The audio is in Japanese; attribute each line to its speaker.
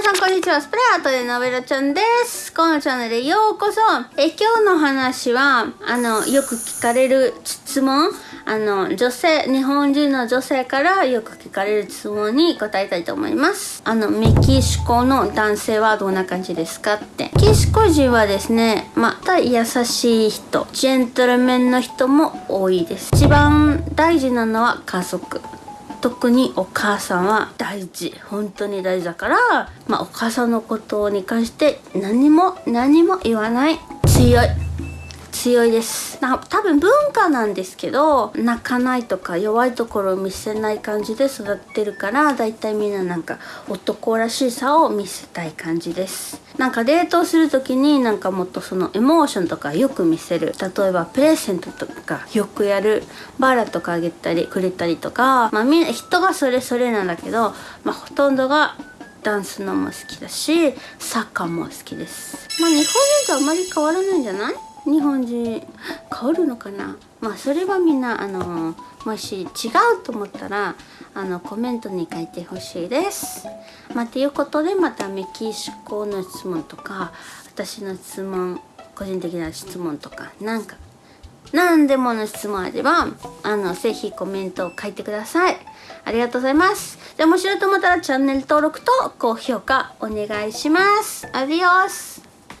Speaker 1: 皆さんこんにちは。スプレーアートでのべろちゃんです。このチャンネルへようこそ。え、今日の話は、あの、よく聞かれる質問、あの、女性、日本人の女性からよく聞かれる質問に答えたいと思います。あの、メキシコの男性はどんな感じですかって。メキシコ人はですね、また優しい人、ジェントルメンの人も多いです。一番大事なのは家族。特にお母さんは大事。本当に大事だからまあお母さんのことに関して何も何も言わない。強い。強いです。な多分文化なんですけど泣かないとか弱いところを見せない感じで育ってるからだいたいみんななんか男らしさを見せたい感じです。なんかデートする時になんかもっとそのエモーションとかよく見せる。例えばプレゼントとかよくやる。バラとかあげたりくれたりとか。まあみんな人がそれぞれなんだけどまあほとんどがダンスのも好きだしサッカーも好きです。まあ日本人とあまり変わらないんじゃない？日本人。変わるのかな？まあそれはみんなあのもし違うと思ったらあのコメントに書いてほしいです。まあ、ということでまたメキシコの質問とか私の質問個人的な質問とかなんか何でもの質問あればあのぜひコメントを書いてください。ありがとうございます。で面白いと思ったらチャンネル登録と高評価お願いします。アディオス